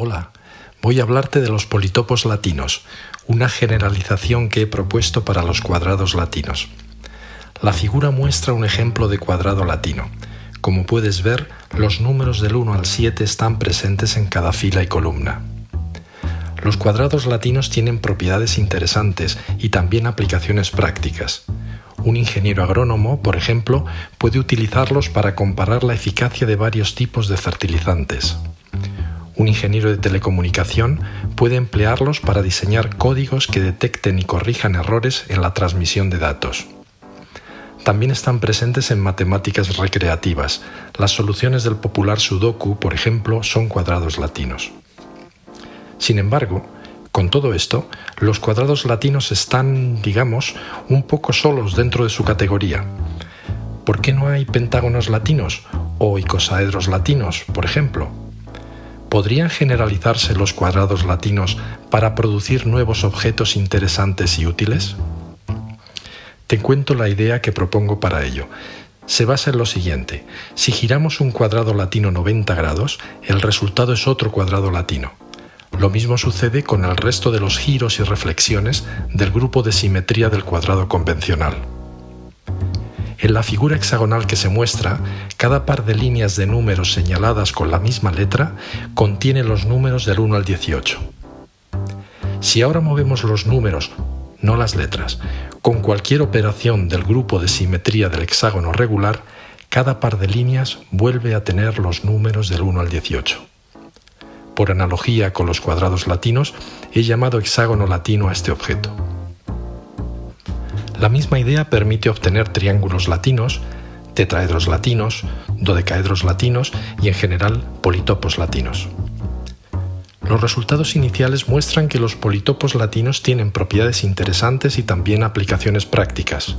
Hola, voy a hablarte de los politopos latinos, una generalización que he propuesto para los cuadrados latinos. La figura muestra un ejemplo de cuadrado latino. Como puedes ver, los números del 1 al 7 están presentes en cada fila y columna. Los cuadrados latinos tienen propiedades interesantes y también aplicaciones prácticas. Un ingeniero agrónomo, por ejemplo, puede utilizarlos para comparar la eficacia de varios tipos de fertilizantes. Un ingeniero de telecomunicación puede emplearlos para diseñar códigos que detecten y corrijan errores en la transmisión de datos. También están presentes en matemáticas recreativas. Las soluciones del popular Sudoku, por ejemplo, son cuadrados latinos. Sin embargo, con todo esto, los cuadrados latinos están, digamos, un poco solos dentro de su categoría. ¿Por qué no hay pentágonos latinos o icosaedros latinos, por ejemplo? ¿Podrían generalizarse los cuadrados latinos para producir nuevos objetos interesantes y útiles? Te cuento la idea que propongo para ello. Se basa en lo siguiente. Si giramos un cuadrado latino 90 grados, el resultado es otro cuadrado latino. Lo mismo sucede con el resto de los giros y reflexiones del grupo de simetría del cuadrado convencional. En la figura hexagonal que se muestra, cada par de líneas de números señaladas con la misma letra contiene los números del 1 al 18. Si ahora movemos los números, no las letras, con cualquier operación del grupo de simetría del hexágono regular, cada par de líneas vuelve a tener los números del 1 al 18. Por analogía con los cuadrados latinos, he llamado hexágono latino a este objeto. La misma idea permite obtener triángulos latinos, tetraedros latinos, dodecaedros latinos y en general politopos latinos. Los resultados iniciales muestran que los politopos latinos tienen propiedades interesantes y también aplicaciones prácticas.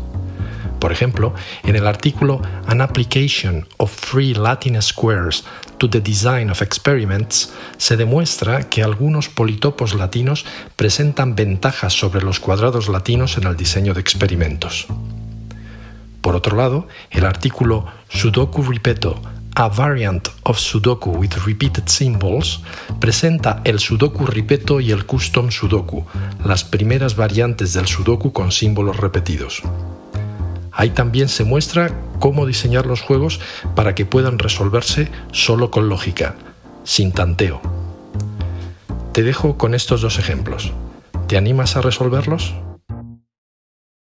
Por ejemplo, en el artículo An Application of Free Latin Squares to the Design of Experiments se demuestra que algunos politopos latinos presentan ventajas sobre los cuadrados latinos en el diseño de experimentos. Por otro lado, el artículo Sudoku Ripeto a variant of Sudoku with repeated symbols presenta el Sudoku Ripeto y el Custom Sudoku, las primeras variantes del Sudoku con símbolos repetidos. Ahí también se muestra cómo diseñar los juegos para que puedan resolverse solo con lógica, sin tanteo. Te dejo con estos dos ejemplos. ¿Te animas a resolverlos?